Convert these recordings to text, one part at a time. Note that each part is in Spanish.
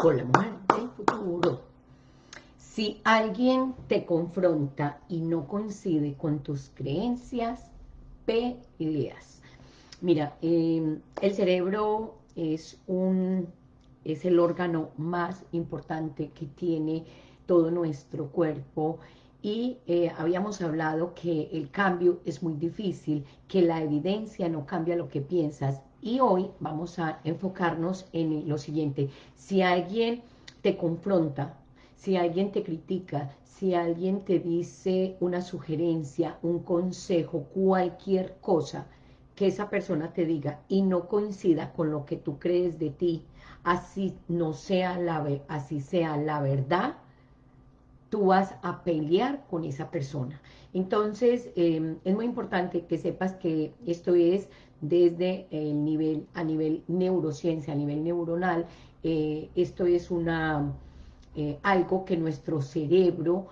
con del futuro. Si alguien te confronta y no coincide con tus creencias, peleas. Mira, em, el cerebro es, un, es el órgano más importante que tiene todo nuestro cuerpo y eh, habíamos hablado que el cambio es muy difícil, que la evidencia no cambia lo que piensas y hoy vamos a enfocarnos en lo siguiente, si alguien te confronta, si alguien te critica, si alguien te dice una sugerencia, un consejo, cualquier cosa que esa persona te diga y no coincida con lo que tú crees de ti, así no sea la, así sea la verdad, tú vas a pelear con esa persona. Entonces, em, es muy importante que sepas que esto es desde el nivel, a nivel neurociencia, a nivel neuronal, eh, esto es una, eh, algo que nuestro cerebro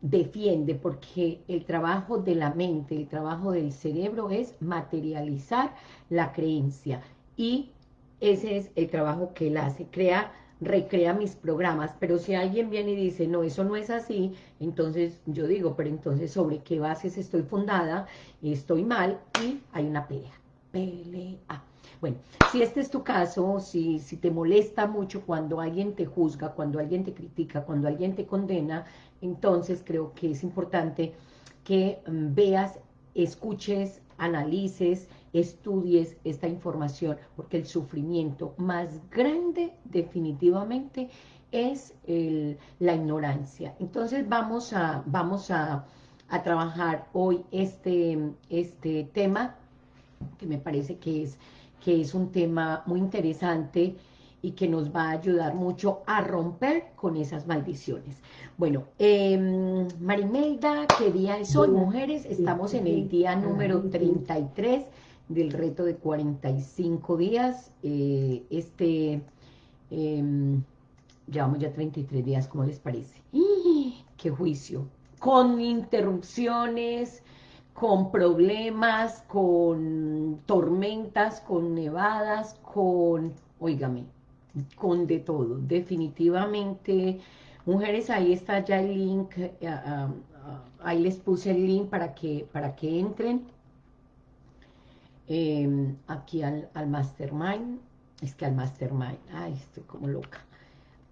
defiende, porque el trabajo de la mente, el trabajo del cerebro es materializar la creencia, y ese es el trabajo que él hace, crea recrea mis programas, pero si alguien viene y dice, no, eso no es así, entonces yo digo, pero entonces sobre qué bases estoy fundada, estoy mal y hay una pelea, pelea. Bueno, si este es tu caso, si, si te molesta mucho cuando alguien te juzga, cuando alguien te critica, cuando alguien te condena, entonces creo que es importante que mm, veas, escuches, analices, estudies esta información, porque el sufrimiento más grande definitivamente es la ignorancia. Entonces vamos a, vamos a, trabajar hoy este, este tema, que me parece que es, que es un tema muy interesante y que nos va a ayudar mucho a romper con esas maldiciones. Bueno, eh, Marimelda, ¿qué día es hoy? Mujeres, estamos en el día número 33 del reto de 45 días. Eh, este, em, llevamos ya 33 días, ¿cómo les parece? ¡Qué juicio! Con interrupciones, con problemas, con tormentas, con nevadas, con, oígame, con de todo. Definitivamente, mujeres, ahí está ya el link, eh, ah, ah, ahí les puse el link para que, para que entren Em, aquí al, mastermind, es que al mastermind, ay, estoy como loca,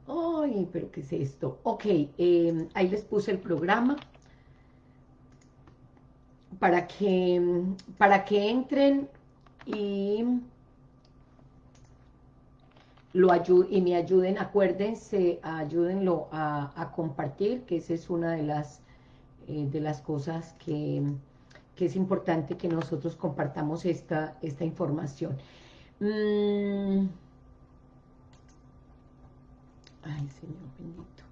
ay, pero ¿qué es esto? Ok, em, ahí les puse el programa, para que, para que entren y lo y me ayuden, acuérdense, ayúdenlo a, a, compartir, que esa es una de las, eh, de las cosas que que es importante que nosotros compartamos esta, esta información. Mm. Ay, Señor bendito.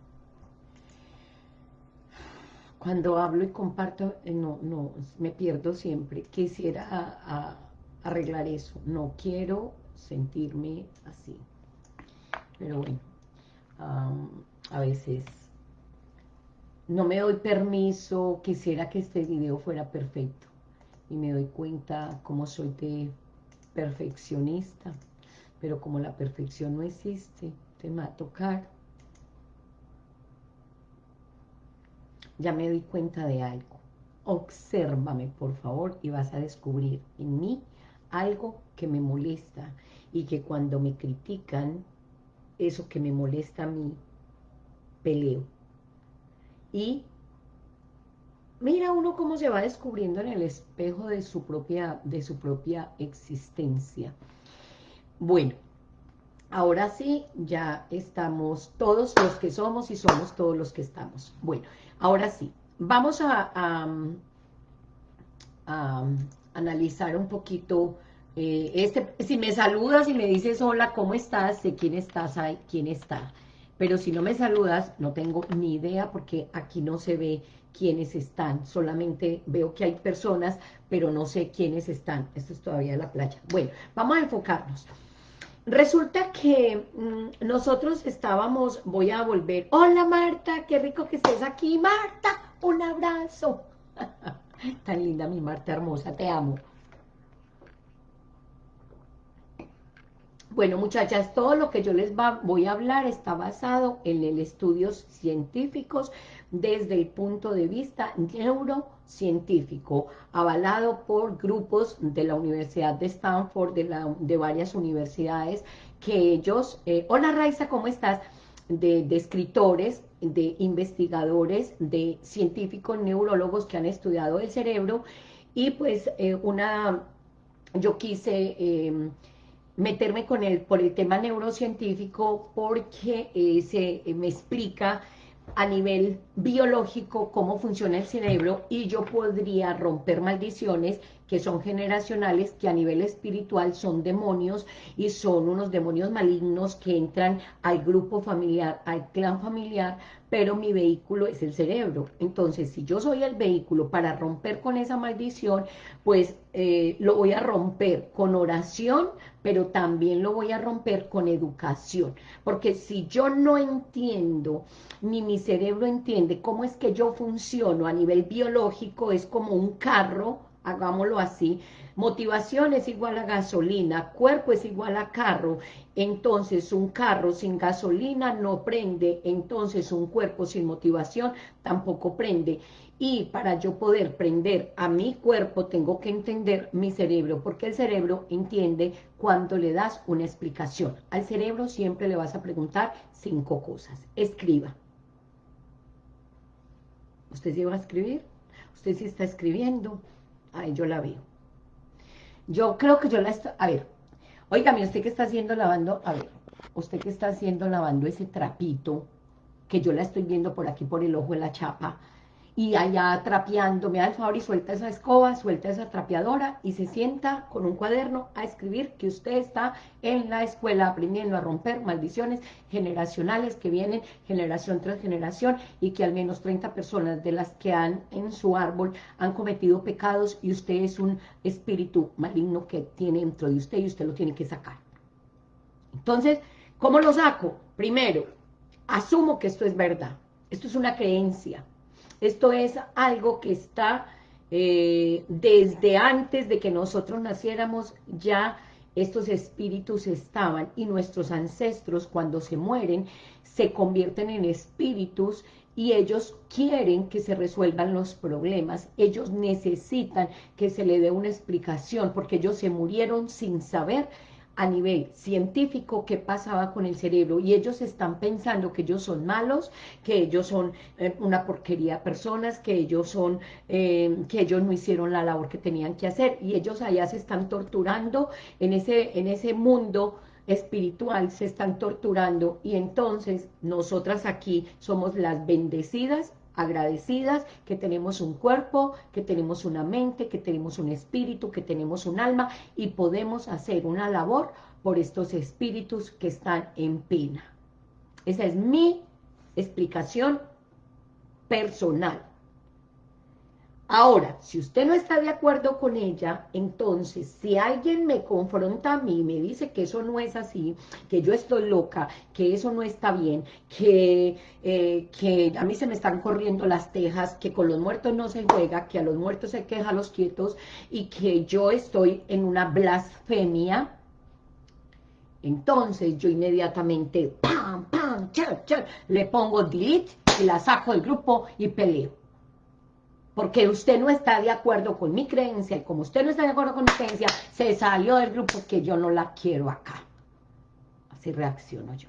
Cuando hablo y comparto, eh, no, no, me pierdo siempre. Quisiera arreglar eso. No quiero sentirme así. Pero bueno, a veces no me doy permiso, quisiera que este video fuera perfecto. Y me doy cuenta cómo soy de perfeccionista. Pero como la perfección no existe, te va a tocar. Ya me doy cuenta de algo. Obsérvame, por favor, y vas a descubrir en mí algo que me molesta. Y que cuando me critican, eso que me molesta a mí, peleo y mira uno cómo se va descubriendo en el espejo de su propia, de su propia existencia. Bueno, ahora sí, ya estamos todos los que somos y somos todos los que estamos. Bueno, ahora sí, vamos a, analizar un poquito eh, este, si me saludas y me dices hola, ¿cómo estás? Sé quién estás, quién está. Pero si no me saludas, no tengo ni idea porque aquí no se ve quiénes están. Solamente veo que hay personas, pero no sé quiénes están. Esto es todavía la playa. Bueno, vamos a enfocarnos. Resulta que mm, nosotros estábamos, voy a volver. Hola Marta, qué rico que estés aquí. Marta, un abrazo. Tan linda mi Marta hermosa, te amo. Bueno, muchachas, todo lo que yo les voy a hablar está basado en el estudios científicos desde el punto de vista neurocientífico, avalado por grupos de la Universidad de Stanford, de, la, de varias universidades, que ellos... Eh, hola Raiza, ¿cómo estás? De, escritores, de investigadores, de científicos, neurólogos que han estudiado el cerebro, y pues eh, una... Yo quise... Eh, meterme con él por el tema neurocientífico porque eh, se eh, me explica a nivel biológico cómo funciona el cerebro y yo podría romper maldiciones que son generacionales, que a nivel espiritual son demonios y son unos demonios malignos que entran al grupo familiar, al clan familiar, pero mi vehículo es el cerebro. Entonces, si yo soy el vehículo para romper con esa maldición, pues eh, lo voy a romper con oración, pero también lo voy a romper con educación. Porque si yo no entiendo, ni mi cerebro entiende cómo es que yo funciono a nivel biológico, es como un carro hagámoslo así, motivación es igual a gasolina, cuerpo es igual a carro, entonces un carro sin gasolina no prende, entonces un cuerpo sin motivación tampoco prende. Y para yo poder prender a mi cuerpo tengo que entender mi cerebro, porque el cerebro entiende cuando le das una explicación. Al cerebro siempre le vas a preguntar cinco cosas. Escriba. ¿Usted se va a escribir? ¿Usted sí está escribiendo? Ahí yo la veo. Yo creo que yo la estoy... A ver, oígame, usted que está haciendo lavando... A ver, usted que está haciendo lavando ese trapito, que yo la estoy viendo por aquí por el ojo de la chapa, y allá trapeando, me da el favor y suelta esa escoba, suelta esa trapeadora y se sienta con un cuaderno a escribir que usted está en la escuela aprendiendo a romper maldiciones generacionales que vienen generación tras generación y que al menos 30 personas de las que han en su árbol han cometido pecados y usted es un espíritu maligno que tiene dentro de usted y usted lo tiene que sacar. Entonces, ¿cómo lo saco? Primero, asumo que esto es verdad, esto es una creencia, esto es algo que está eh, desde antes de que nosotros naciéramos, ya estos espíritus estaban y nuestros ancestros cuando se mueren se convierten en espíritus y ellos quieren que se resuelvan los problemas, ellos necesitan que se le dé una explicación porque ellos se murieron sin saber a nivel científico qué pasaba con el cerebro. Y ellos están pensando que ellos son malos, que ellos son eh, una porquería de personas, que ellos son, eh, que ellos no hicieron la labor que tenían que hacer. Y ellos allá se están torturando en ese, en ese mundo espiritual, se están torturando. Y entonces nosotras aquí somos las bendecidas agradecidas, que tenemos un cuerpo, que tenemos una mente, que tenemos un espíritu, que tenemos un alma y podemos hacer una labor por estos espíritus que están en pena. Esa es mi explicación personal. Ahora, si usted no está de acuerdo con ella, entonces, si alguien me confronta a mí, me dice que eso no es así, que yo estoy loca, que eso no está bien, que, eh, que a mí se me están corriendo las tejas, que con los muertos no se juega, que a los muertos se queja a los quietos, y que yo estoy en una blasfemia, entonces yo inmediatamente, pam, pam, le pongo delete y la saco del grupo y peleo porque usted no está de acuerdo con mi creencia, y como usted no está de acuerdo con mi creencia, se salió del grupo que yo no la quiero acá. Así reacciono yo.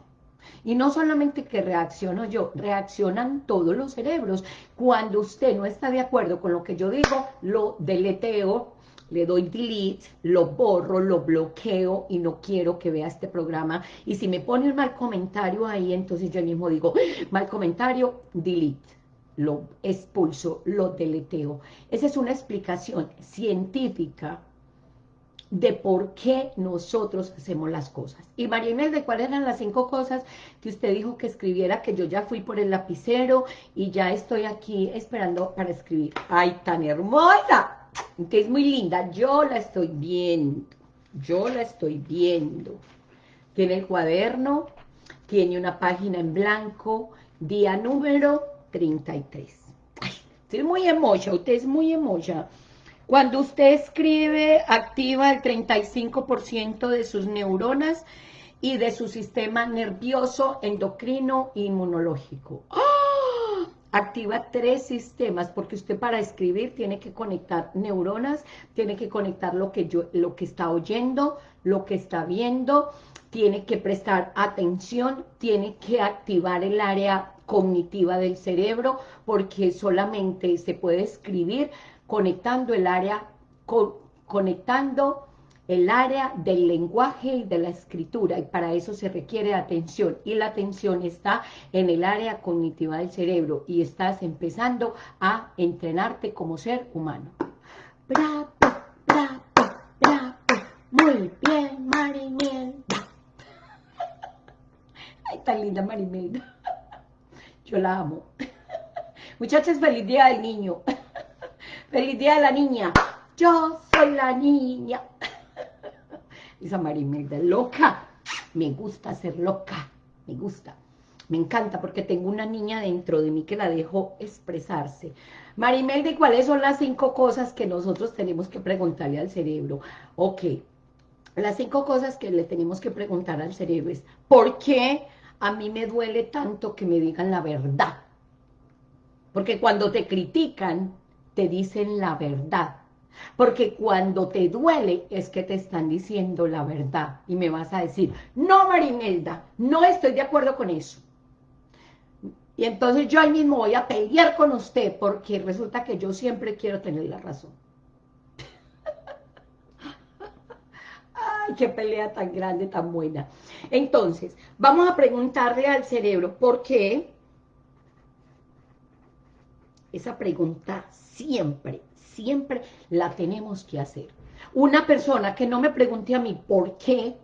Y no solamente que reacciono yo, reaccionan todos los cerebros. Cuando usted no está de acuerdo con lo que yo digo, lo deleteo, le doy delete, lo borro, lo bloqueo y no quiero que vea este programa. Y si me pone un mal comentario ahí, entonces yo mismo digo, mal comentario, delete lo expulso, lo deleteo. Esa es una explicación científica de por qué nosotros hacemos las cosas. Y María ¿de cuáles eran las cinco cosas que usted dijo que escribiera? Que yo ya fui por el lapicero y ya estoy aquí esperando para escribir. ¡Ay, tan hermosa! Que es muy linda. Yo la estoy viendo. Yo la estoy viendo. Tiene el cuaderno, tiene una página en blanco, día número 33. Ay, usted es muy emoja, usted es muy emoja. Cuando usted escribe, activa el 35% de sus neuronas y de su sistema nervioso, endocrino e inmunológico. ¡Ah! Activa tres sistemas, porque usted para escribir tiene que conectar neuronas, tiene que conectar lo que, yo, lo que está oyendo, lo que está viendo, tiene que prestar atención, tiene que activar el área cognitiva del cerebro, porque solamente se puede escribir conectando el área, conectando el área del lenguaje y de la escritura, y para eso se requiere atención, y la atención está en el área cognitiva del cerebro, y estás empezando a entrenarte como ser humano. Muy bien, Marimelda. Ay, tan linda Marimelda. La amo. Muchachos, feliz día del niño. Feliz día de la niña. Yo soy la niña. Esa Marimelda loca. Me gusta ser loca. Me gusta. Me encanta porque tengo una niña dentro de mí que la dejo expresarse. Marimelda, ¿cuáles son las cinco cosas que nosotros tenemos que preguntarle al cerebro? Ok, las cinco cosas que le tenemos que preguntar al cerebro es, ¿por qué a mí me duele tanto que me digan la verdad? Porque cuando te critican, te dicen la verdad. Porque cuando te duele es que te están diciendo la verdad. Y me vas a decir, no Marimelda, no estoy de acuerdo con eso. Y entonces yo ahí mismo voy a pelear con usted porque resulta que yo siempre quiero tener la razón. Ay, qué pelea tan grande, tan buena. Entonces, vamos a preguntarle al cerebro, ¿por qué? Esa pregunta siempre, siempre la tenemos que hacer. Una persona que no me pregunte a mí por qué,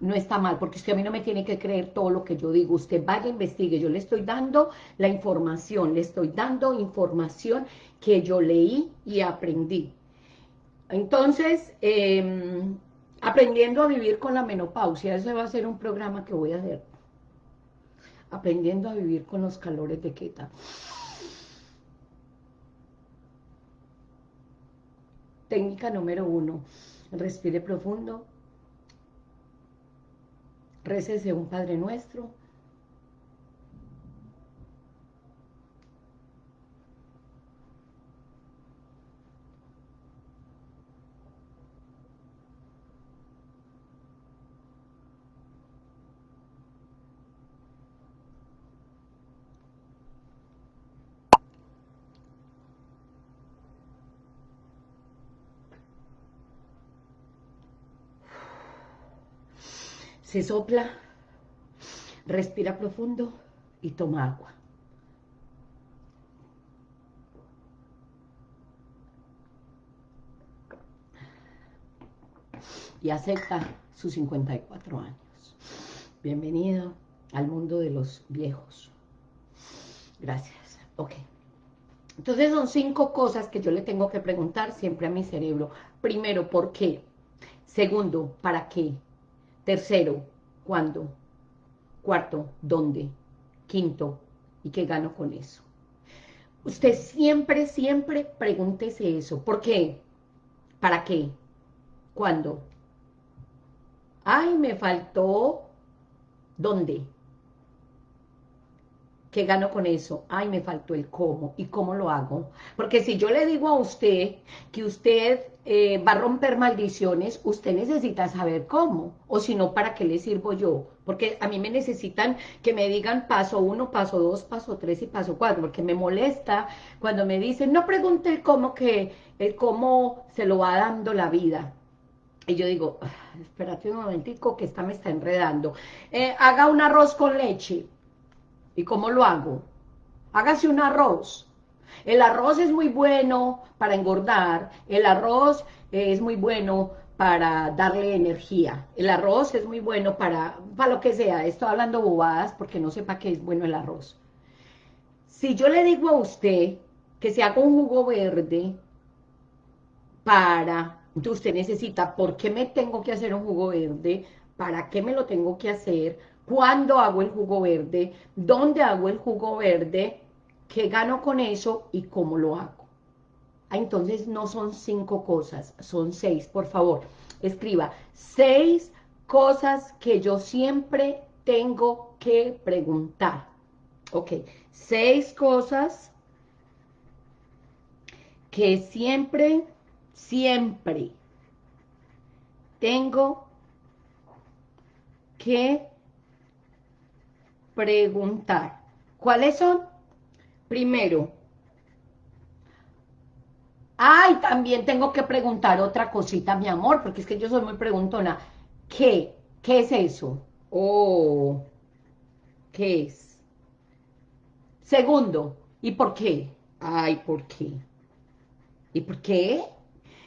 no está mal, porque usted a mí no me tiene que creer todo lo que yo digo, usted vaya, investigue, yo le estoy dando la información, le estoy dando información que yo leí y aprendí. Entonces, em, aprendiendo a vivir con la menopausia, ese va a ser un programa que voy a hacer. Aprendiendo a vivir con los calores de Queta. Técnica número uno, respire profundo, récese un Padre Nuestro, se sopla, respira profundo y toma agua. Y acepta sus 54 años. Bienvenido al mundo de los viejos. Gracias. Ok. Entonces son cinco cosas que yo le tengo que preguntar siempre a mi cerebro. Primero, ¿por qué? Segundo, ¿para qué? Tercero, ¿cuándo? Cuarto, ¿dónde? Quinto, ¿y qué gano con eso? Usted siempre, siempre pregúntese eso. ¿Por qué? ¿Para qué? ¿Cuándo? Ay, me faltó... ¿Dónde? ¿Qué gano con eso? Ay, me faltó el cómo. ¿Y cómo lo hago? Porque si yo le digo a usted que usted eh, va a romper maldiciones, usted necesita saber cómo. O si no, ¿para qué le sirvo yo? Porque a mí me necesitan que me digan paso uno, paso dos, paso tres y paso cuatro. Porque me molesta cuando me dicen, no pregunte el cómo, que el cómo se lo va dando la vida. Y yo digo, ah, espérate un momentico que esta me está enredando. Eh, haga un arroz con leche ¿Y cómo lo hago? Hágase un arroz. El arroz es muy bueno para engordar, el arroz es muy bueno para darle energía, el arroz es muy bueno para, para lo que sea, estoy hablando bobadas porque no sepa qué es bueno el arroz. Si yo le digo a usted que se haga un jugo verde para, usted necesita, ¿por qué me tengo que hacer un jugo verde? ¿Para qué me lo tengo que hacer? Cuándo hago el jugo verde, dónde hago el jugo verde, qué gano con eso y cómo lo hago. Ah, entonces no son cinco cosas, son seis, por favor. Escriba seis cosas que yo siempre tengo que preguntar. Ok, seis cosas que siempre, siempre tengo que preguntar. ¿Cuáles son? Primero, ay, también tengo que preguntar otra cosita, mi amor, porque es que yo soy muy preguntona. ¿Qué? ¿Qué es eso? Oh, ¿qué es? Segundo, ¿y por qué? Ay, ¿por qué? ¿Y por qué?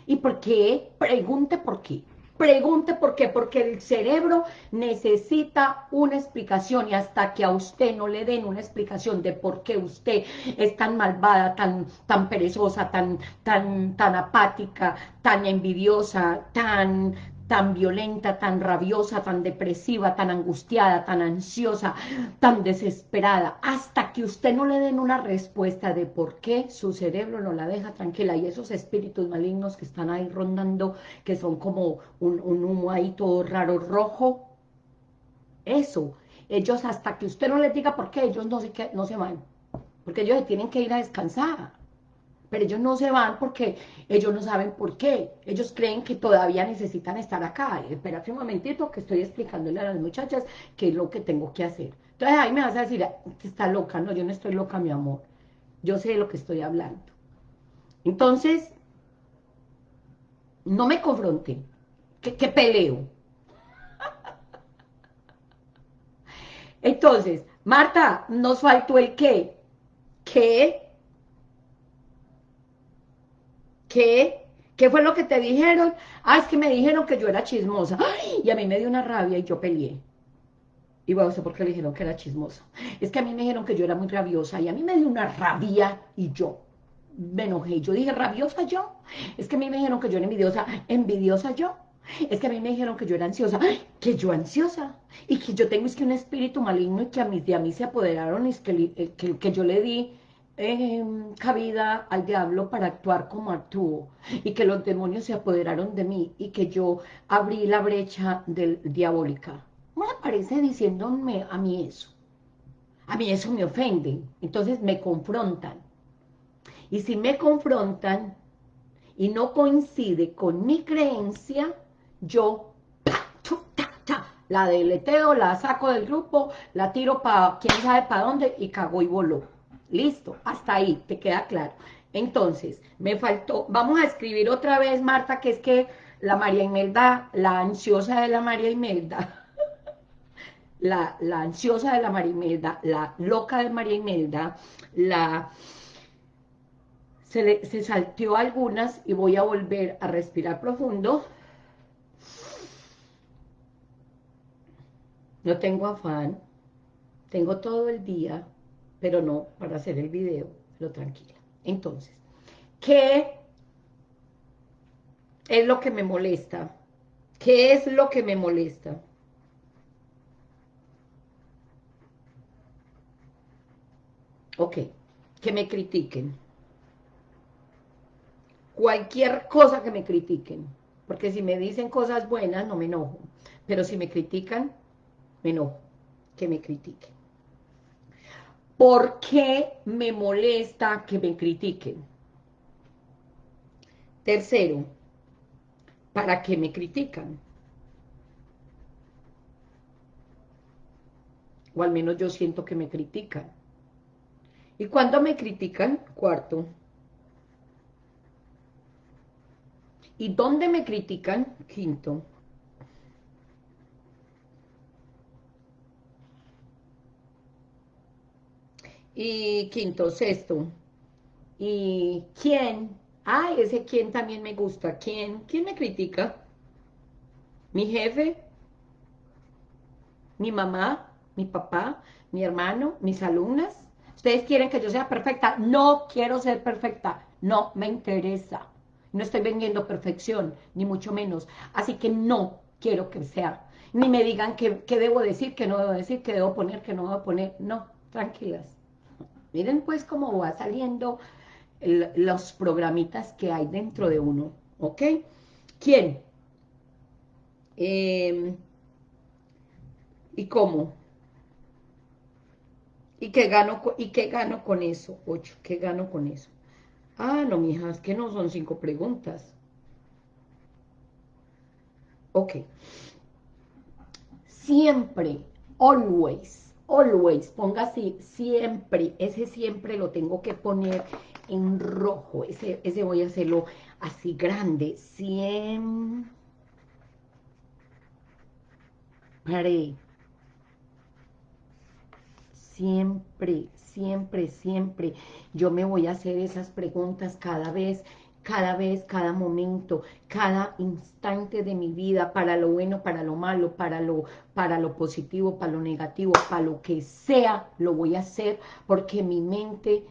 ¿Y por qué? Pregunte por qué. Pregunte por qué, porque el cerebro necesita una explicación y hasta que a usted no le den una explicación de por qué usted es tan malvada, tan, tan perezosa, tan, tan, tan apática, tan envidiosa, tan, tan violenta, tan rabiosa, tan depresiva, tan angustiada, tan ansiosa, tan desesperada, hasta que usted no le den una respuesta de por qué su cerebro no la deja tranquila. Y esos espíritus malignos que están ahí rondando, que son como un, humo ahí todo raro, rojo, eso, ellos hasta que usted no les diga por qué, ellos no se, no se van, porque ellos tienen que ir a descansar pero ellos no se van porque ellos no saben por qué. Ellos creen que todavía necesitan estar acá. Espérate un momentito que estoy explicándole a las muchachas qué es lo que tengo que hacer. Entonces ahí me vas a decir, está loca. No, yo no estoy loca, mi amor. Yo sé de lo que estoy hablando. Entonces, no me confronten. ¿Qué peleo? Entonces, Marta, nos faltó el qué. ¿Qué? ¿Qué? ¿Qué fue lo que te dijeron? Ah, es que me dijeron que yo era chismosa. y a mí me dio una rabia y yo peleé. Y bueno, por qué le dijeron que era chismosa. Es que a mí me dijeron que yo era muy rabiosa y a mí me dio una rabia y yo me enojé. Yo dije, ¿rabiosa yo? Es que a mí me dijeron que yo era envidiosa. ¿Envidiosa yo? Es que a mí me dijeron que yo era ansiosa. Que yo ansiosa. Y que yo tengo es que un espíritu maligno y que a mí, de a mí se apoderaron y es que, que yo le di eh, cabida al diablo para actuar como actuó y que los demonios se apoderaron de mí y que yo abrí la brecha del, diabólica. No me parece diciéndome a mí eso. A mí eso me ofende. Entonces me confrontan. Y si me confrontan y no coincide con mi creencia, yo la deleteo, la saco del grupo, la tiro para quién sabe para dónde y cago y voló. Listo, hasta ahí, te queda claro. Entonces, me faltó, vamos a escribir otra vez, Marta, que es que la María Imelda, la ansiosa de la María Imelda, la, la ansiosa de la María Imelda, la loca de María Imelda, la... Se, le, se salteó algunas y voy a volver a respirar profundo. No tengo afán, tengo todo el día pero no para hacer el video, lo tranquila. Entonces, ¿qué es lo que me molesta? ¿Qué es lo que me molesta? Ok, que me critiquen. Cualquier cosa que me critiquen. Porque si me dicen cosas buenas, no me enojo. Pero si me critican, me enojo. Que me critiquen. ¿Por qué me molesta que me critiquen? Tercero, ¿para qué me critican? O al menos yo siento que me critican. ¿Y cuando me critican? Cuarto. ¿Y dónde me critican? Quinto. Y quinto, sexto. ¿Y quién? Ay, ese quién también me gusta. ¿Quién? ¿Quién me critica? ¿Mi jefe? ¿Mi mamá? ¿Mi papá? ¿Mi hermano? ¿Mis alumnas? ¿Ustedes quieren que yo sea perfecta? No quiero ser perfecta. No me interesa. No estoy vendiendo perfección, ni mucho menos. Así que no quiero que sea. Ni me digan qué, debo decir, qué no debo decir, qué debo poner, qué no debo poner. No, tranquilas. Miren pues cómo va saliendo los programitas que hay dentro de uno, ¿ok? ¿Quién? Em, ¿Y cómo? ¿Y qué gano, y qué gano con eso? Ocho, ¿qué gano con eso? Ah, no, mija, es que no son cinco preguntas. Ok. Siempre, always, always, ponga así, siempre, ese siempre lo tengo que poner en rojo, ese, ese voy a hacerlo así grande, siempre, siempre, siempre, siempre, yo me voy a hacer esas preguntas cada vez cada vez, cada momento, cada instante de mi vida, para lo bueno, para lo malo, para lo, para lo positivo, para lo negativo, para lo que sea, lo voy a hacer, porque mi mente,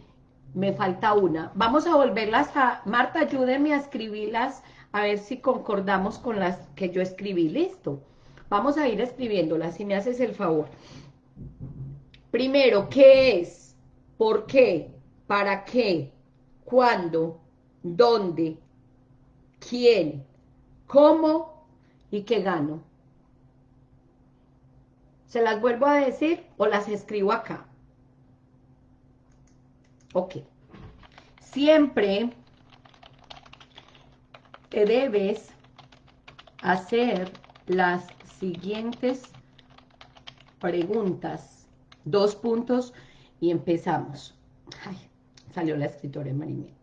me falta una. Vamos a volverlas a, Marta, ayúdenme a escribirlas, a ver si concordamos con las que yo escribí, listo. Vamos a ir escribiéndolas, si me haces el favor. Primero, ¿qué es? ¿Por qué? ¿Para qué? ¿Cuándo? Dónde, quién, cómo y qué gano. ¿Se las vuelvo a decir o las escribo acá? Ok. Siempre te debes hacer las siguientes preguntas. Dos puntos y empezamos. Ay, salió la escritora Marinette.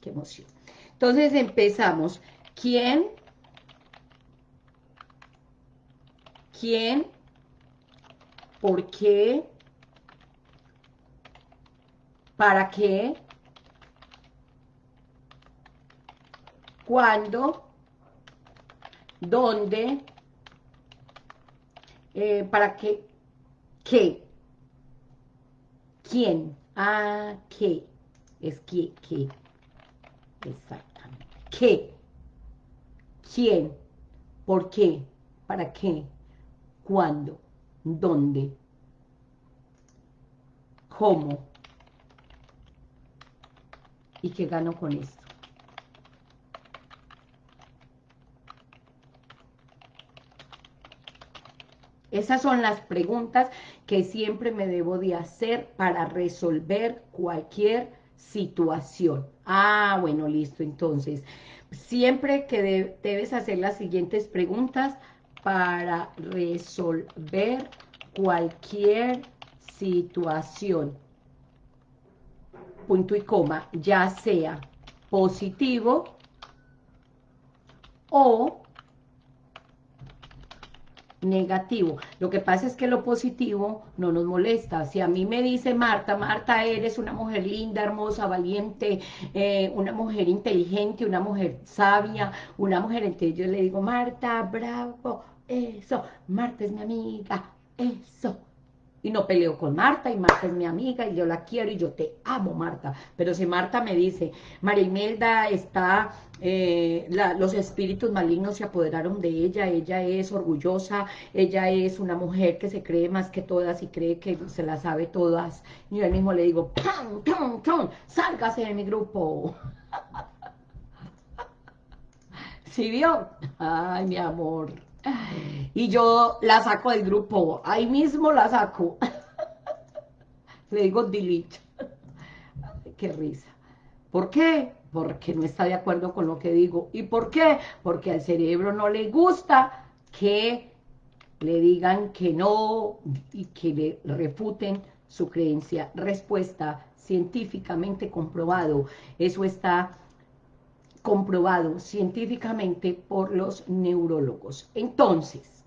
¡Qué emoción! Entonces empezamos. ¿Quién? ¿Quién? ¿Por qué? ¿Para qué? ¿Cuándo? ¿Dónde? Eh, ¿Para qué? ¿Qué? ¿Quién? ¿A qué? Es que, ¿qué? Exactamente. ¿Qué? ¿Quién? ¿Por qué? ¿Para qué? ¿Cuándo? ¿Dónde? ¿Cómo? ¿Y qué gano con esto? Esas son las preguntas que siempre me debo de hacer para resolver cualquier situación. Ah, bueno, listo. Entonces, siempre que debes hacer las siguientes preguntas para resolver cualquier situación. Punto y coma, ya sea positivo o negativo. Lo que pasa es que lo positivo no nos molesta. Si a mí me dice Marta, Marta, eres una mujer linda, hermosa, valiente, eh, una mujer inteligente, una mujer sabia, una mujer, entonces yo le digo, Marta, bravo, eso, Marta es mi amiga, eso, y no peleo con Marta, y Marta es mi amiga, y yo la quiero, y yo te amo, Marta. Pero si Marta me dice, María Imelda está, eh, los espíritus malignos se apoderaron de ella, ella es orgullosa, ella es una mujer que se cree más que todas y cree que se las sabe todas. Y yo mismo le digo, ¡pam, pam, pam! ¡Sálgase de mi grupo! ¿Sí vio? Ay, mi amor y yo la saco del grupo, ahí mismo la saco. Le digo delete. Qué risa. ¿Por qué? Porque no está de acuerdo con lo que digo. ¿Y por qué? Porque al cerebro no le gusta que le digan que no y que le refuten su creencia. Respuesta científicamente comprobado. Eso está comprobado científicamente por los neurólogos. Entonces,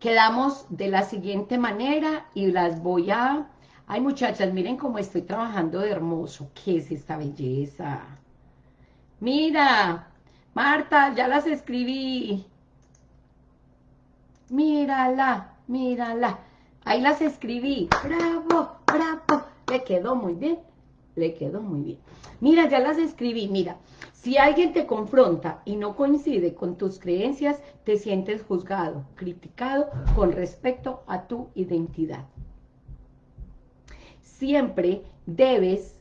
quedamos de la siguiente manera y las voy a... Ay, muchachas, miren cómo estoy trabajando de hermoso. ¿Qué es esta belleza? Mira, Marta, ya las escribí. Mírala, mírala. Ahí las escribí. Bravo, bravo. Le quedó muy bien. Le quedó muy bien. Mira, ya las escribí. Mira, si alguien te confronta y no coincide con tus creencias, te sientes juzgado, criticado con respecto a tu identidad. Siempre debes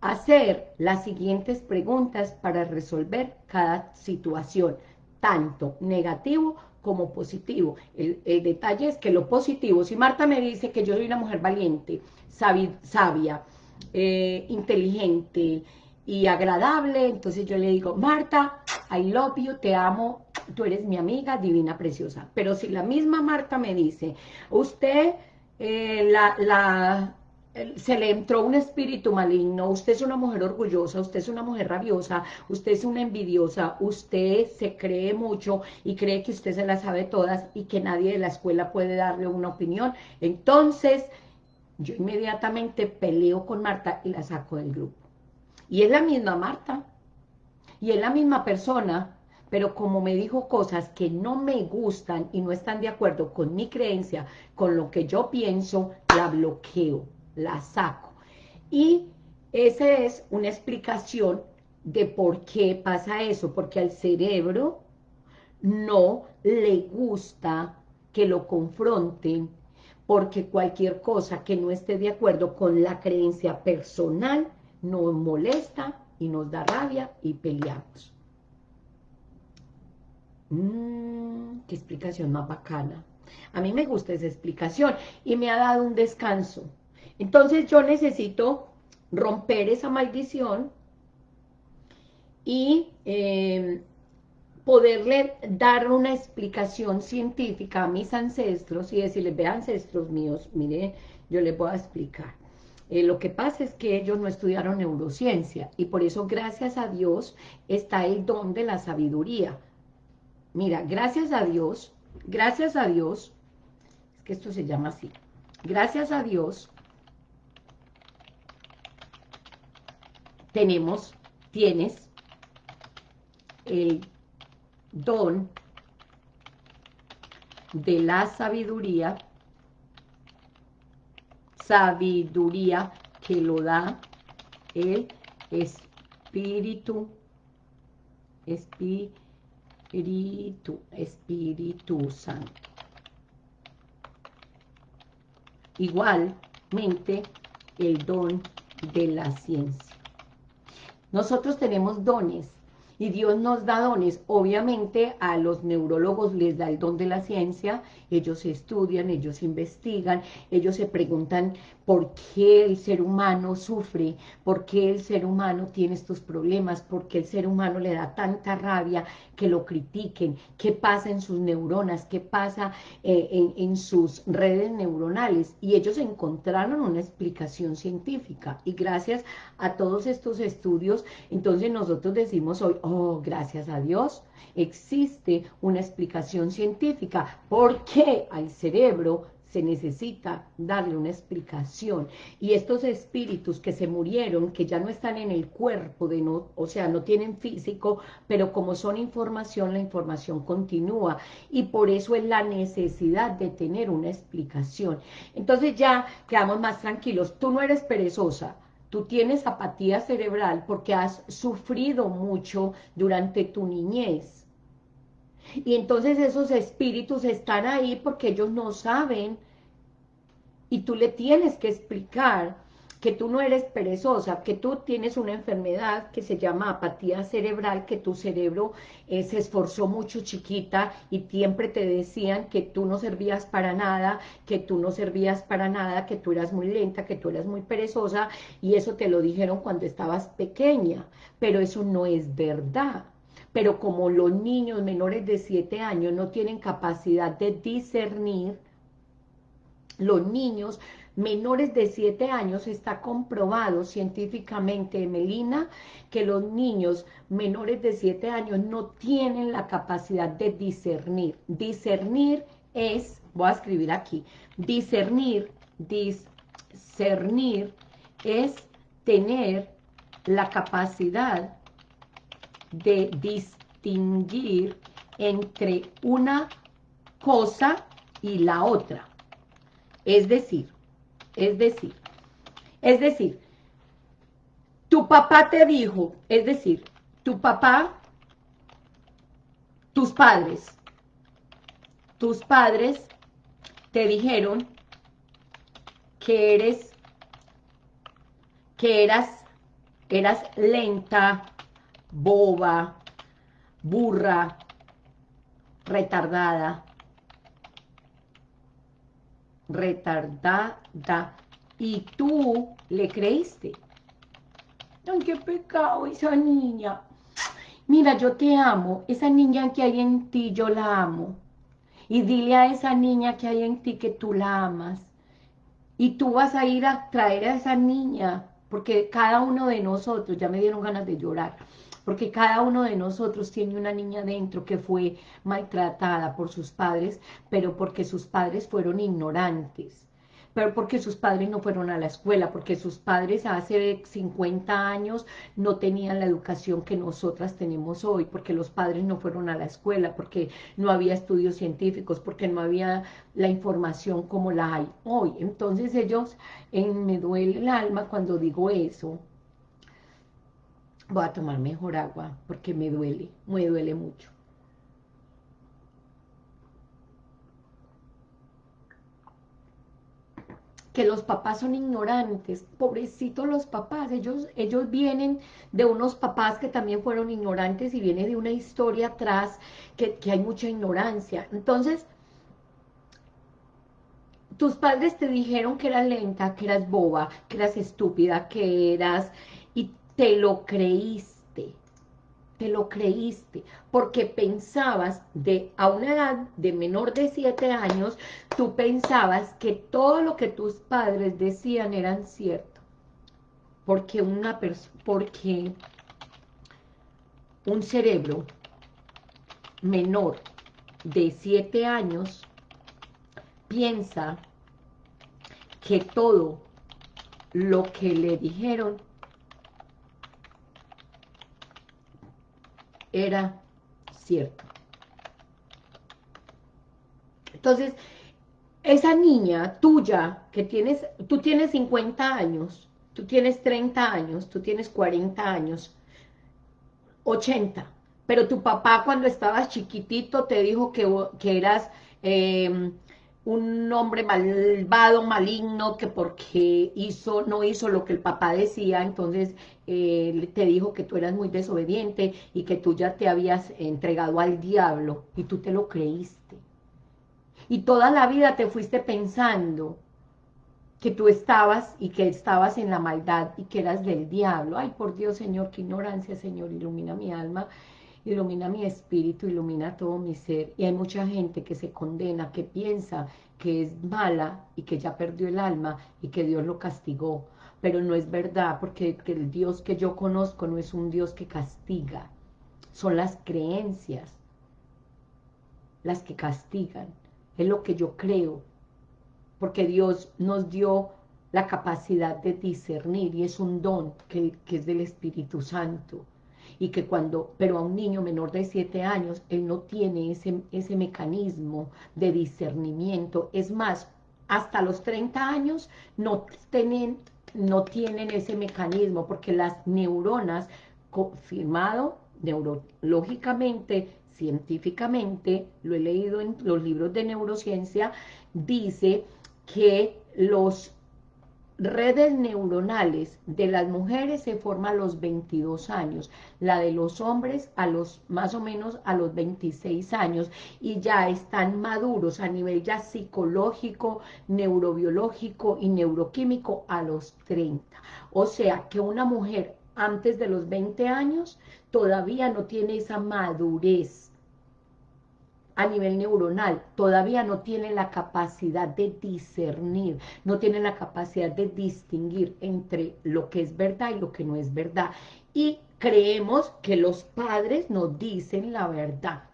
hacer las siguientes preguntas para resolver cada situación. tanto negativo como positivo. El, detalle es que lo positivo, si Marta me dice que yo soy una mujer valiente, sabia, eh, inteligente y agradable, entonces yo le digo, Marta, I love you, te amo, tú eres mi amiga divina, preciosa. Pero si la misma Marta me dice, usted, eh, la se le entró un espíritu maligno, usted es una mujer orgullosa, usted es una mujer rabiosa, usted es una envidiosa, usted se cree mucho y cree que usted se las sabe todas y que nadie de la escuela puede darle una opinión. Entonces, yo inmediatamente peleo con Marta y la saco del grupo. Y es la misma Marta, y es la misma persona, pero como me dijo cosas que no me gustan y no están de acuerdo con mi creencia, con lo que yo pienso, la bloqueo la saco. Y esa es una explicación de por qué pasa eso, porque al cerebro no le gusta que lo confronten, porque cualquier cosa que no esté de acuerdo con la creencia personal nos molesta y nos da rabia y peleamos. Mmm, qué explicación más bacana. A mí me gusta esa explicación y me ha dado un descanso. Entonces yo necesito romper esa maldición y eh, poderle dar una explicación científica a mis ancestros y decirles, ve ancestros míos, mire, yo les voy a explicar. Eh, lo que pasa es que ellos no estudiaron neurociencia y por eso gracias a Dios está el don de la sabiduría. Mira, gracias a Dios, gracias a Dios, es que esto se llama así, gracias a Dios tenemos, tienes el don de la sabiduría, sabiduría que lo da el Espíritu, Espíritu, Espíritu Santo. Igualmente el don de la ciencia. Nosotros tenemos dones y Dios nos da dones. Obviamente a los neurólogos les da el don de la ciencia, ellos estudian, ellos investigan, ellos se preguntan por qué el ser humano sufre, por qué el ser humano tiene estos problemas, por qué el ser humano le da tanta rabia que lo critiquen, qué pasa en sus neuronas, qué pasa eh, en, en sus redes neuronales. Y ellos encontraron una explicación científica. Y gracias a todos estos estudios, entonces nosotros decimos hoy, oh, gracias a Dios, existe una explicación científica. ¿Por qué al cerebro se necesita darle una explicación. Y estos espíritus que se murieron, que ya no están en el cuerpo, de no, o sea, no tienen físico, pero como son información, la información continúa. Y por eso es la necesidad de tener una explicación. Entonces ya quedamos más tranquilos. Tú no eres perezosa, tú tienes apatía cerebral porque has sufrido mucho durante tu niñez y entonces esos espíritus están ahí porque ellos no saben. Y tú le tienes que explicar que tú no eres perezosa, que tú tienes una enfermedad que se llama apatía cerebral, que tu cerebro eh, se esforzó mucho chiquita y siempre te decían que tú no servías para nada, que tú no servías para nada, que tú eras muy lenta, que tú eras muy perezosa, y eso te lo dijeron cuando estabas pequeña, pero eso no es verdad pero como los niños menores de 7 años no tienen capacidad de discernir, los niños menores de 7 años está comprobado científicamente, Melina, que los niños menores de 7 años no tienen la capacidad de discernir. Discernir es, voy a escribir aquí, discernir, discernir es tener la capacidad de distinguir entre una cosa y la otra. Es decir, es decir, es decir, tu papá te dijo, es decir, tu papá, tus padres, tus padres te dijeron que eres, que eras, eras lenta, boba, burra, retardada, retardada, y tú le creíste. Ay, qué pecado esa niña. Mira, yo te amo, esa niña que hay en ti, yo la amo. Y dile a esa niña que hay en ti que tú la amas. Y tú vas a ir a traer a esa niña, porque cada uno de nosotros, ya me dieron ganas de llorar, porque cada uno de nosotros tiene una niña dentro que fue maltratada por sus padres, pero porque sus padres fueron ignorantes pero porque sus padres no fueron a la escuela, porque sus padres hace 50 años no tenían la educación que nosotras tenemos hoy, porque los padres no fueron a la escuela, porque no había estudios científicos, porque no había la información como la hay hoy. Entonces ellos, en, me duele el alma cuando digo eso, voy a tomar mejor agua, porque me duele, me duele mucho. que los papás son ignorantes, pobrecitos los papás, ellos, ellos vienen de unos papás que también fueron ignorantes y viene de una historia atrás que, que hay mucha ignorancia. Entonces, tus padres te dijeron que eras lenta, que eras boba, que eras estúpida, que eras... te lo creíste te lo creíste, porque pensabas de a una edad de menor de 7 años, tú pensabas que todo lo que tus padres decían eran cierto. Porque una porque un cerebro menor de 7 años piensa que todo lo que le dijeron era cierto. Entonces, esa niña tuya, que tienes, tú tienes 50 años, tú tienes 30 años, tú tienes 40 años, 80, pero tu papá cuando estabas chiquitito te dijo que, que eras eh, un hombre malvado, maligno, que porque hizo, no hizo lo que el papá decía, entonces eh, te dijo que tú eras muy desobediente y que tú ya te habías entregado al diablo y tú te lo creíste. Y toda la vida te fuiste pensando que tú estabas y que estabas en la maldad y que eras del diablo. Ay, por Dios, Señor, qué ignorancia, Señor, ilumina mi alma ilumina mi espíritu, ilumina todo mi ser. Y hay mucha gente que se condena, que piensa que es mala y que ya perdió el alma y que Dios lo castigó. Pero no es verdad, porque el Dios que yo conozco no es un Dios que castiga. Son las creencias las que castigan. Es lo que yo creo. Porque Dios nos dio la capacidad de discernir y es un don que, que es del Espíritu Santo y que cuando, pero a un niño menor de 7 años, él no tiene ese, ese mecanismo de discernimiento. Es más, hasta los 30 años no tienen, no tienen ese mecanismo porque las neuronas, confirmado neurológicamente, científicamente, lo he leído en los libros de neurociencia, dice que los redes neuronales de las mujeres se forman a los 22 años, la de los hombres a los más o menos a los 26 años y ya están maduros a nivel ya psicológico, neurobiológico y neuroquímico a los 30. O sea que una mujer antes de los 20 años todavía no tiene esa madurez a nivel neuronal, todavía no tiene la capacidad de discernir, no tiene la capacidad de distinguir entre lo que es verdad y lo que no es verdad. Y creemos que los padres nos dicen la verdad.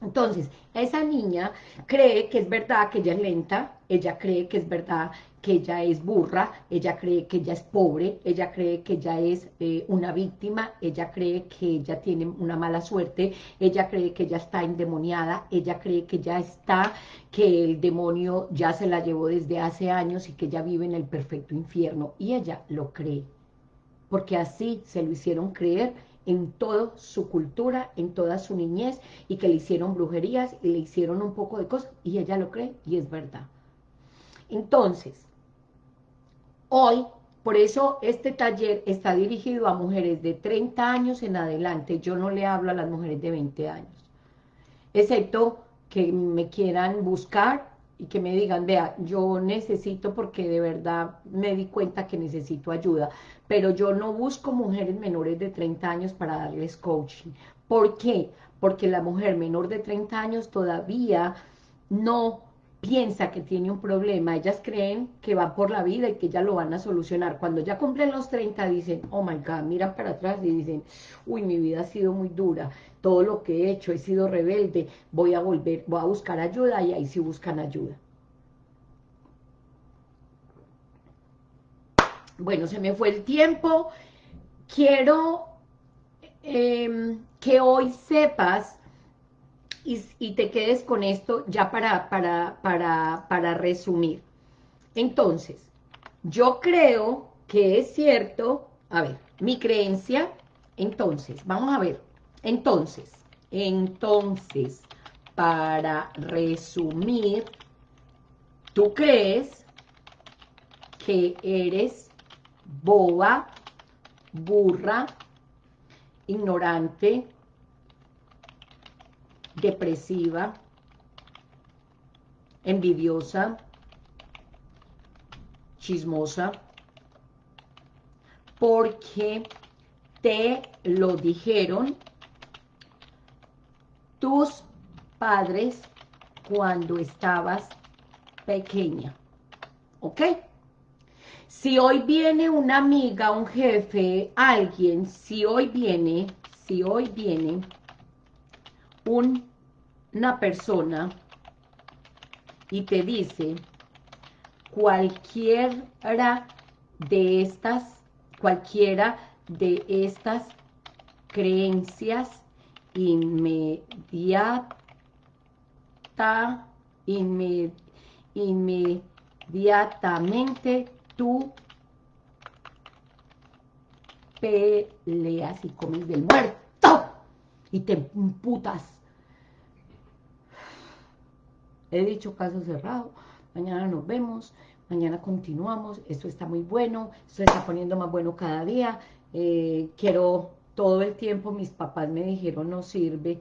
Entonces, esa niña cree que es verdad que ella es lenta, ella cree que es verdad que ella es burra, ella cree que ella es pobre, ella cree que ella es eh, una víctima, ella cree que ella tiene una mala suerte, ella cree que ella está endemoniada, ella cree que ya está, que el demonio ya se la llevó desde hace años y que ella vive en el perfecto infierno, y ella lo cree, porque así se lo hicieron creer en toda su cultura, en toda su niñez, y que le hicieron brujerías y le hicieron un poco de cosas, y ella lo cree, y es verdad. Entonces, Hoy, por eso este taller está dirigido a mujeres de 30 años en adelante. Yo no le hablo a las mujeres de 20 años. excepto que me quieran buscar y que me digan, vea, yo necesito porque de verdad me di cuenta que necesito ayuda, pero yo no busco mujeres menores de 30 años para darles coaching. ¿Por qué? Porque la mujer menor de 30 años todavía no piensa que tiene un problema, ellas creen que va por la vida y que ya lo van a solucionar. Cuando ya cumplen los 30 dicen, oh my God, miran para atrás y dicen, uy, mi vida ha sido muy dura, todo lo que he hecho, he sido rebelde, voy a volver, voy a buscar ayuda y ahí sí buscan ayuda. Bueno, se me fue el tiempo. Quiero em, que hoy sepas y, te quedes con esto ya para, para, para, para resumir. Entonces, yo creo que es cierto, a ver, mi creencia, entonces, vamos a ver, entonces, entonces, para resumir, tú crees que eres boba, burra, ignorante, depresiva, envidiosa, chismosa, porque te lo dijeron tus padres cuando estabas pequeña. ¿Ok? Si hoy viene una amiga, un jefe, alguien, si hoy viene, si hoy viene una persona y te dice cualquiera de estas, cualquiera de estas creencias inmediata, inmediatamente tú peleas y comes del muerto y te putas He dicho caso cerrado, mañana nos vemos, mañana continuamos, esto está muy bueno, se está poniendo más bueno cada día, eh, quiero todo el tiempo, mis papás me dijeron no sirve,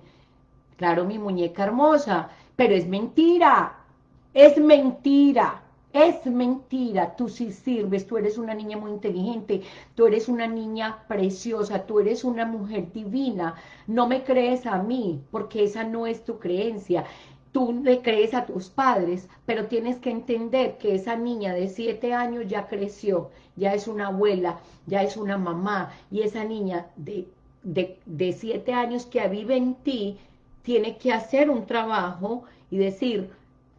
claro mi muñeca hermosa, pero es mentira, es mentira, es mentira, tú sí sirves, tú eres una niña muy inteligente, tú eres una niña preciosa, tú eres una mujer divina, no me crees a mí, porque esa no es tu creencia, tú le crees a tus padres, pero tienes que entender que esa niña de siete años ya creció, ya es una abuela, ya es una mamá, y esa niña de, de, siete años que vive en ti, tiene que hacer un trabajo y decir,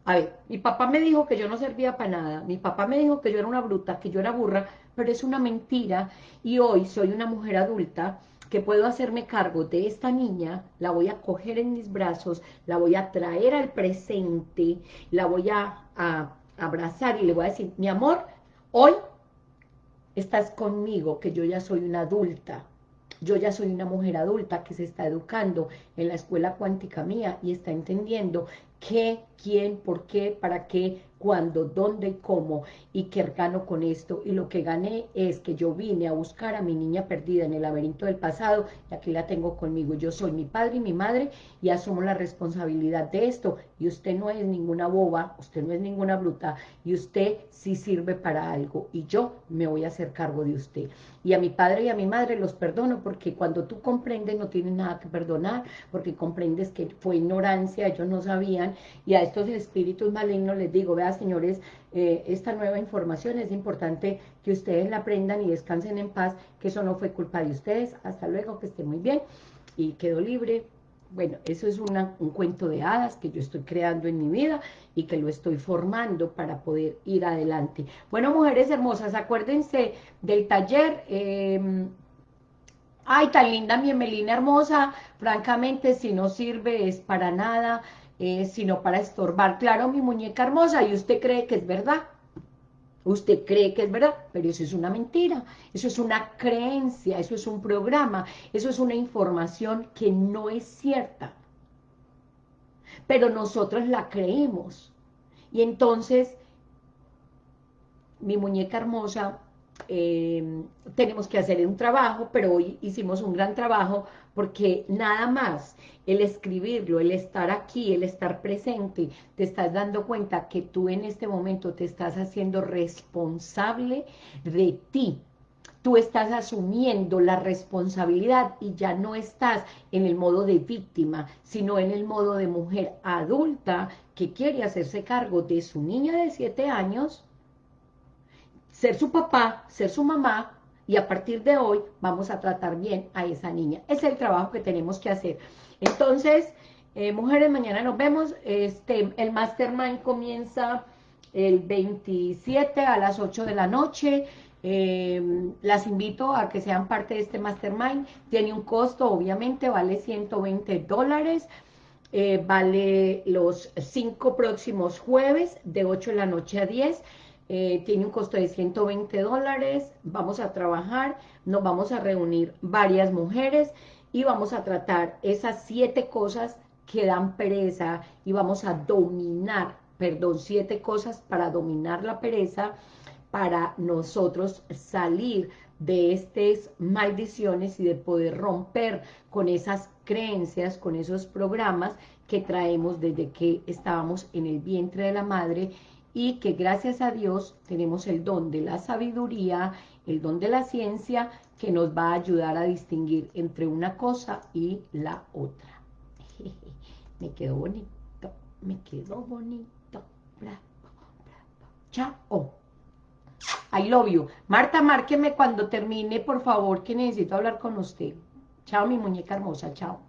a ver, mi papá me dijo que yo no servía para nada, mi papá me dijo que yo era una bruta, que yo era burra, pero es una mentira, y hoy soy una mujer adulta, que puedo hacerme cargo de esta niña, la voy a coger en mis brazos, la voy a traer al presente, la voy a, abrazar y le voy a decir, mi amor, hoy estás conmigo, que yo ya soy una adulta, yo ya soy una mujer adulta que se está educando en la escuela cuántica mía y está entendiendo qué, quién, por qué, para qué, cuándo, dónde y cómo, y qué gano con esto. Y lo que gané es que yo vine a buscar a mi niña perdida en el laberinto del pasado, y aquí la tengo conmigo. Yo soy mi padre y mi madre, y asumo la responsabilidad de esto. Y usted no es ninguna boba, usted no es ninguna bruta, y usted sí sirve para algo, y yo me voy a hacer cargo de usted. Y a mi padre y a mi madre los perdono, porque cuando tú comprendes no tienes nada que perdonar, porque comprendes que fue ignorancia, ellos no sabían, y a estos espíritus malignos les digo, señores, eh, esta nueva información es importante que ustedes la aprendan y descansen en paz, que eso no fue culpa de ustedes, hasta luego, que esté muy bien, y quedo libre, bueno, eso es un cuento de hadas que yo estoy creando en mi vida y que lo estoy formando para poder ir adelante. Bueno, mujeres hermosas, acuérdense del taller, em, ay, tan linda mi Emelina hermosa, francamente, si no sirve es para nada, eh, sino para estorbar. Claro, mi muñeca hermosa, y usted cree que es verdad. Usted cree que es verdad, pero eso es una mentira, eso es una creencia, eso es un programa, eso es una información que no es cierta. Pero nosotros la creemos. Y entonces, mi muñeca hermosa, eh, tenemos que hacer un trabajo, pero hoy hicimos un gran trabajo porque nada más el escribirlo, el estar aquí, el estar presente, te estás dando cuenta que tú en este momento te estás haciendo responsable de ti, tú estás asumiendo la responsabilidad y ya no estás en el modo de víctima, sino en el modo de mujer adulta que quiere hacerse cargo de su niña de 7 años, ser su papá, ser su mamá, y a partir de hoy vamos a tratar bien a esa niña. Es el trabajo que tenemos que hacer. Entonces, eh, mujeres, mañana nos vemos. Este, el Mastermind comienza el 27 a las 8 de la noche. Eh, las invito a que sean parte de este Mastermind. Tiene un costo, obviamente, vale 120 dólares. Eh, vale los cinco próximos jueves de 8 de la noche a 10. Eh, tiene un costo de 120 dólares. Vamos a trabajar, nos vamos a reunir varias mujeres y vamos a tratar esas siete cosas que dan pereza y vamos a dominar, perdón, siete cosas para dominar la pereza para nosotros salir de estas maldiciones y de poder romper con esas creencias, con esos programas que traemos desde que estábamos en el vientre de la madre y que gracias a Dios tenemos el don de la sabiduría, el don de la ciencia, que nos va a ayudar a distinguir entre una cosa y la otra. me quedó bonito, me quedó bonito. Bravo, bravo. Chao. I love you. Marta, márqueme cuando termine, por favor, que necesito hablar con usted. Chao, mi muñeca hermosa, chao.